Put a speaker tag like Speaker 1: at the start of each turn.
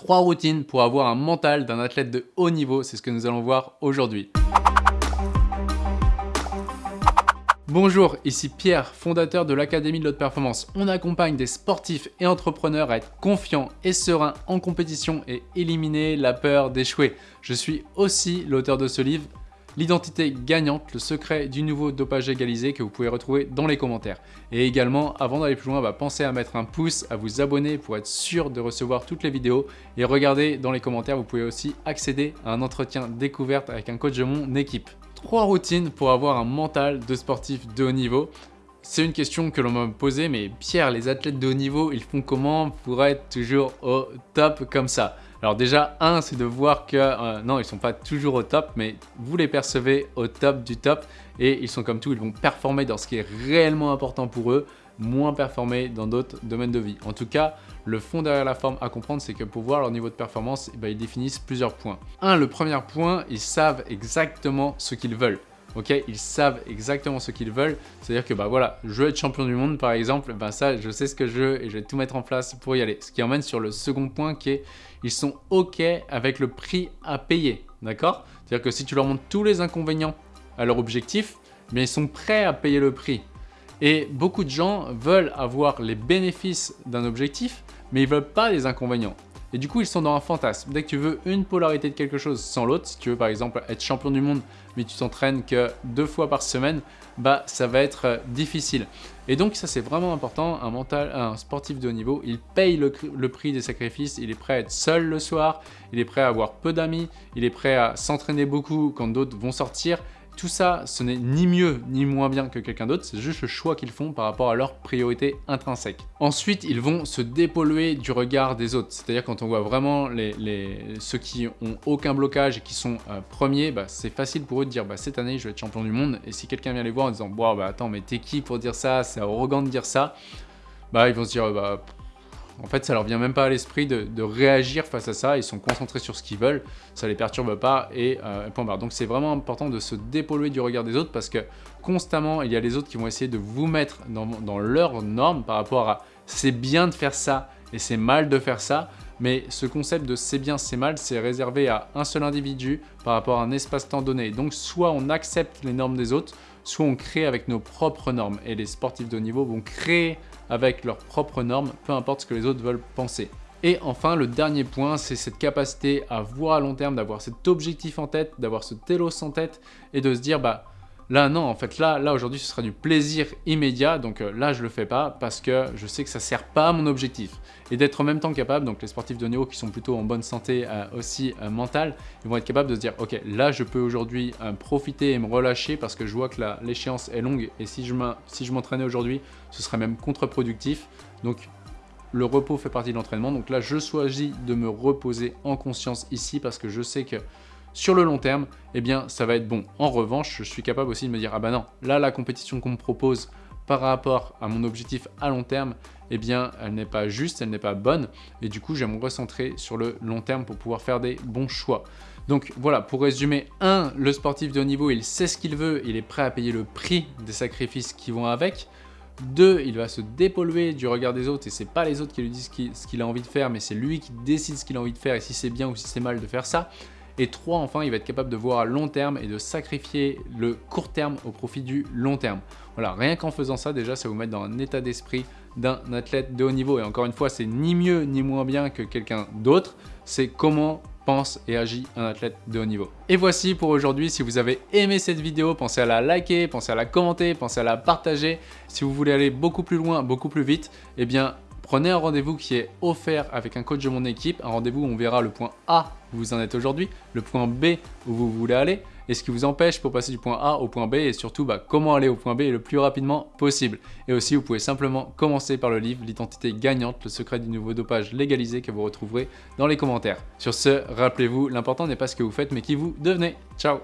Speaker 1: Trois routines pour avoir un mental d'un athlète de haut niveau, c'est ce que nous allons voir aujourd'hui. Bonjour, ici Pierre, fondateur de l'Académie de l'Haute Performance. On accompagne des sportifs et entrepreneurs à être confiants et sereins en compétition et éliminer la peur d'échouer. Je suis aussi l'auteur de ce livre, L'identité gagnante, le secret du nouveau dopage égalisé que vous pouvez retrouver dans les commentaires. Et également, avant d'aller plus loin, bah, pensez à mettre un pouce, à vous abonner pour être sûr de recevoir toutes les vidéos. Et regardez dans les commentaires, vous pouvez aussi accéder à un entretien découverte avec un coach de mon équipe. Trois routines pour avoir un mental de sportif de haut niveau. C'est une question que l'on m'a posée, mais Pierre, les athlètes de haut niveau, ils font comment pour être toujours au top comme ça? Alors déjà, un, c'est de voir que, euh, non, ils sont pas toujours au top, mais vous les percevez au top du top et ils sont comme tout, ils vont performer dans ce qui est réellement important pour eux, moins performer dans d'autres domaines de vie. En tout cas, le fond derrière la forme à comprendre, c'est que pour voir leur niveau de performance, eh ben, ils définissent plusieurs points. Un, le premier point, ils savent exactement ce qu'ils veulent ok Ils savent exactement ce qu'ils veulent. C'est-à-dire que, bah voilà, je veux être champion du monde, par exemple, ben ça, je sais ce que je veux et je vais tout mettre en place pour y aller. Ce qui emmène sur le second point qui est, ils sont ok avec le prix à payer, d'accord? C'est-à-dire que si tu leur montres tous les inconvénients à leur objectif, mais ils sont prêts à payer le prix. Et beaucoup de gens veulent avoir les bénéfices d'un objectif, mais ils veulent pas les inconvénients. Et du coup, ils sont dans un fantasme. Dès que tu veux une polarité de quelque chose sans l'autre, si tu veux par exemple être champion du monde, mais tu t'entraînes que deux fois par semaine, bah ça va être euh, difficile. Et donc ça c'est vraiment important, un, mental, un sportif de haut niveau, il paye le, le, prix des sacrifices, il est prêt à être seul le soir, il est prêt à avoir peu d'amis, il est prêt à s'entraîner beaucoup quand d'autres vont sortir, tout ça, ce n'est ni mieux ni moins bien que quelqu'un d'autre, c'est juste le choix qu'ils font par rapport à leurs priorités intrinsèques. Ensuite, ils vont se dépolluer du regard des autres. C'est-à-dire quand on voit vraiment ceux qui ont aucun blocage et qui sont euh, premiers, bah, c'est facile pour eux de dire bah, cette année je vais être champion du monde. Et si quelqu'un vient les voir en disant bah attends mais t'es qui pour dire ça, c'est arrogant de dire ça, ils vont se dire bah en fait, ça leur vient même pas à l'esprit de, réagir face à ça. Ils sont concentrés sur ce qu'ils veulent, ça les perturbe pas et euh, point barre. Donc c'est vraiment important de se dépolluer du regard des autres parce que constamment, il y a les autres qui vont essayer de vous mettre dans, dans leurs normes par rapport à c'est bien de faire ça et c'est mal de faire ça. Mais ce concept de c'est bien, c'est mal, c'est réservé à un seul individu par rapport à un espace-temps donné. Donc soit on accepte les normes des autres, soit on crée avec nos propres normes. Et les sportifs de haut niveau vont créer avec leurs propres normes, peu importe ce que les autres veulent penser. Et enfin, le dernier point, c'est cette capacité à voir à long terme, d'avoir cet objectif en tête, d'avoir ce télos en tête et de se dire, bah, Là, non, en fait, là, là aujourd'hui, ce sera du plaisir immédiat. Donc euh, là, je le fais pas parce que je sais que ça sert pas à mon objectif. Et d'être en même temps capable, donc les sportifs de niveau qui sont plutôt en bonne santé euh, aussi euh, mentale, ils vont être capables de se dire, ok, là, je peux aujourd'hui profiter et me relâcher parce que je vois que l'échéance est longue et si je m'entraînais aujourd'hui, ce serait même contre-productif. Donc le repos fait partie de l'entraînement. Donc là, je choisis de me reposer en conscience ici parce que je sais que sur le long terme, eh bien, ça va être bon. En revanche, je suis capable aussi de me dire, ah bah non, là, la compétition qu'on me propose par rapport à mon objectif à long terme, eh bien, elle n'est pas juste, elle n'est pas bonne. Et du coup, je me recentrer sur le long terme pour pouvoir faire des bons choix. Donc voilà, pour résumer, 1. Le sportif de haut niveau, il sait ce qu'il veut, il est prêt à payer le prix des sacrifices qui vont avec. 2. Il va se dépolluer du regard des autres et c'est pas les autres qui lui disent ce qu'il a envie de faire, mais c'est lui qui décide ce qu'il a envie de faire et si c'est bien ou si c'est mal de faire ça. Et 3, enfin, il va être capable de voir à long terme et de sacrifier le court terme au profit du long terme. Voilà, rien qu'en faisant ça, déjà, ça vous met dans un état d'esprit d'un athlète de haut niveau. Et encore une fois, c'est ni mieux ni moins bien que quelqu'un d'autre, c'est comment pense et agit un athlète de haut niveau. Et voici pour aujourd'hui, si vous avez aimé cette vidéo, pensez à la liker, pensez à la commenter, pensez à la partager. Si vous voulez aller beaucoup plus loin, beaucoup plus vite, eh bien Prenez un rendez-vous qui est offert avec un coach de mon équipe, un rendez-vous où on verra le point A où vous en êtes aujourd'hui, le point B où vous voulez aller, et ce qui vous empêche pour passer du point A au point B, et surtout bah, comment aller au point B le plus rapidement possible. Et aussi, vous pouvez simplement commencer par le livre L'identité gagnante, le secret du nouveau dopage légalisé que vous retrouverez dans les commentaires. Sur ce, rappelez-vous, l'important n'est pas ce que vous faites, mais qui vous devenez. Ciao